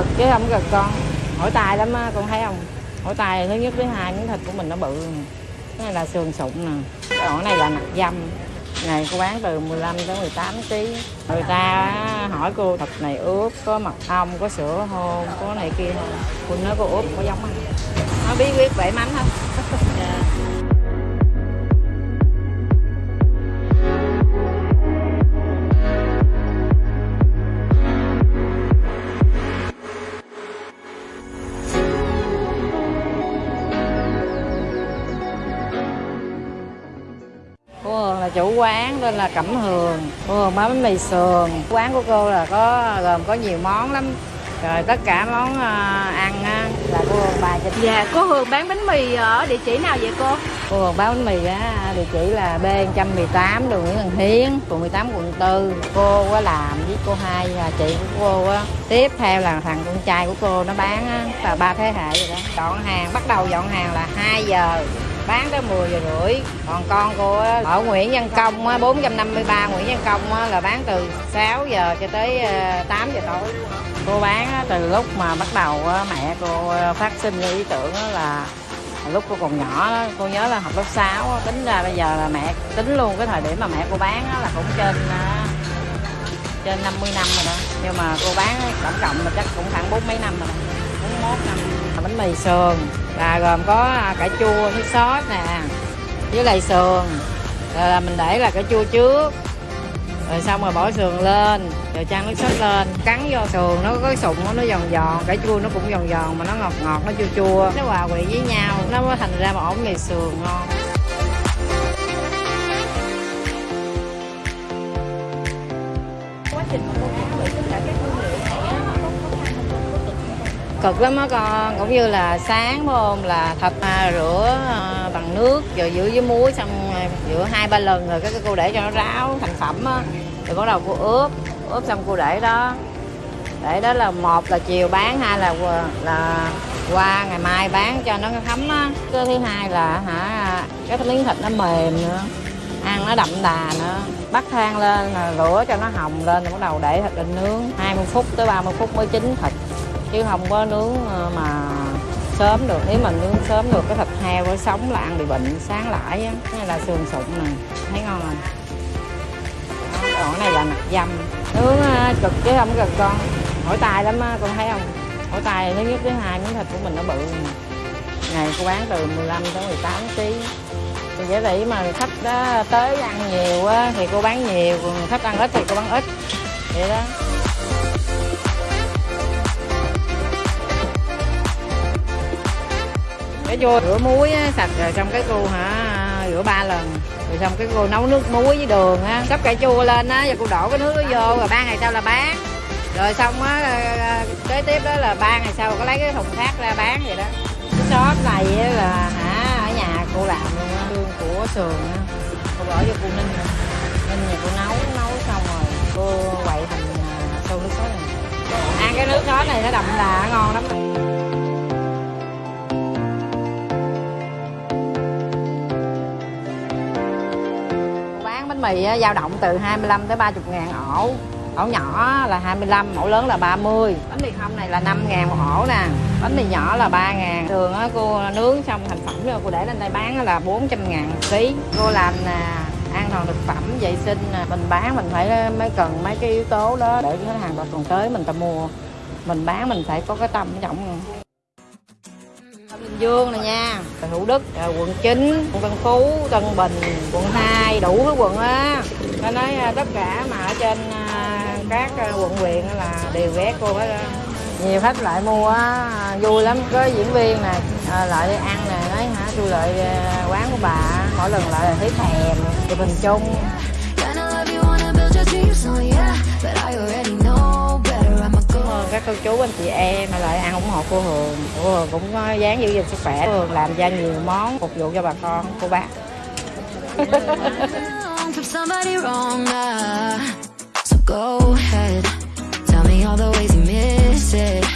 cực chứ không cực con. Hỏi tài lắm á, con thấy không? Hỏi tài thứ nhất, thứ hai, miếng thịt của mình nó bự. Cái này là sườn sụn nè. Cái ổ này là nạc dăm này, cô bán từ 15 tới 18 kg người ta hỏi cô, thịt này ướp, có mật ong, có sữa hôn có này kia không? Cô nói, cô ướp có giống không nó bí quyết bể mắm không chủ quán nên là Cẩm Hường. Cô Hường bán bánh mì sườn. Quán của cô là có gồm có nhiều món lắm. Rồi tất cả món à, ăn á, là cô Hường bài cho Dạ, cô Hường bán bánh mì ở địa chỉ nào vậy cô? cô Hường bán bánh mì á địa chỉ là B118 đường Nguyễn Văn Hiến phường 18 quận 4 cô có làm với cô hai là chị của cô á. Tiếp theo là thằng con trai của cô nó bán á là ba thế hệ rồi đó. Dọn hàng bắt đầu dọn hàng là 2 giờ bán tới 10 giờ rưỡi. Còn con cô ở Nguyễn Văn Công á, 453 Nguyễn Văn Công là bán từ 6 giờ cho tới ờ, 8 giờ tối. Cô bán từ lúc mà bắt đầu mẹ cô ờ, phát sinh ý tưởng là lúc cô còn nhỏ đó, cô nhớ là học lớp 6 á, tính ra bây giờ là mẹ tính luôn cái thời điểm mà mẹ cô bán là cũng trên á, trên 50 năm rồi đó. Nhưng mà cô bán tổng cộng là chắc cũng khoảng bốn mấy năm rồi đó. 41 năm. Bánh mì sườn là gồm có cải cà chua, nước sốt nè, với lại sườn. Rồi là mình để là cà chua trước. Rồi xong rồi bỏ sườn lên, rồi chan nước sốt lên. Cắn vô sườn, nó có cái sụng nó giòn giòn. Cà chua nó cũng giòn giòn mà nó ngọt ngọt, nó chua chua. Nó hòa quyện với nhau, nó mới thành ra một ổ mì sườn ngon. Cực lắm á con cũng như là sáng phải không là thập à, rửa à, bằng nước rồi rửa với muối xong rửa hai ba lần rồi cái cái cô để cho nó ráo thành phẩm á. Rồi bắt đầu cô ướp ướp xong cô để đó. Để đó là một là chiều bán hai là là qua ngày mai bán cho nó thấm á. Cái thứ hai là hả cái miếng thịt nó mềm nữa ăn nó đậm đà nữa. Bắt than lên là lửa cho nó hồng lên rồi bắt đầu để thịt lên nướng 20 phút tới 30 phút mới chín thịt chứ không có nướng ờ, mà sớm được. Nếu mà nướng sớm được, cái thịt heo với sống là ăn bị bệnh, sáng lại á. Cái là sườn sụn nè. Thấy ngon rồi còn cái này là nạc dăm nướng ờ, cực chứ không cực con. Hỏi tay lắm á, con thấy không? Hỏi tay thứ nhất, thứ hai miếng thịt của mình nó bự ngày cô bán từ 15 tới 18 kg thì dễ tỷ mà khách đó tới ăn nhiều á thì cô bán nhiều, còn khách ăn ít thì cô bán ít. Vậy đó. Cái vô rửa muối á, sạch rồi xong cái cô hả rửa ba lần. Rồi xong cái cô nấu nước muối với đường á sắp cà chua lên á rồi cô đổ cái nước đó vô rồi ba ngày sau là bán. Rồi xong á ờ, kế tiếp đó là ba ngày sau có lấy cái thùng khác ra bán vậy đó. Cái shop này á là hả ở nhà cô làm luôn á xương của sườn á. Cô bỏ vô cô ninh nữa. ninh nhà cô nấu nấu xong rồi cô quậy thành ờ, sâu nước sốt. Này ăn cái nước sốt này nó đậm đà ngon lắm. Bánh mì dao động từ 25 tới 30 ngàn ổ. Ổ nhỏ là 25 ổ lớn là 30 bánh mì không này là 5 ngàn một ổ nè. Bánh mì nhỏ là 3 ngàn. Thường á, cô nướng xong thành phẩm rồi cô để lên đây bán là 400 ngàn ký. Cô làm nè an toàn thực phẩm vệ sinh à, mình bán mình phải à, mới cần mấy cái yếu tố đó để khách hàng còn tới mình ta mua. Mình bán mình phải có cái tâm trọng. Bình Dương này nha. Thủ Đức, rồi quận 9, quận Tân Phú, Tân Bình, quận 2, đủ cái quận á. Nó nói à, tất cả mà ở trên à, các à, quận huyện là đều ghé cô hết á. Nhiều khách lại mua á, à, vui lắm, có diễn viên nè, à, lại đi ăn nè, nói hả tôi lại à, quán của bà, mỗi lần lại là thấy thèm, chụp hình chung các cô chú, anh chị em mà lại ăn ủng hộ cô Hường cô Hường cũng có dáng giữ gìn sức khỏe cô Hường làm ra nhiều món phục vụ cho bà con, cô bác uh, go ahead. Tell me all the ways you miss it.